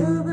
trouble.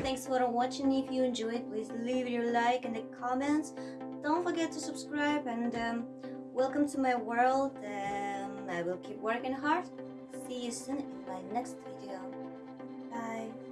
thanks for watching. If you enjoyed please leave your like in the comments. Don't forget to subscribe and um, welcome to my world. Um, I will keep working hard. See you soon in my next video. Bye.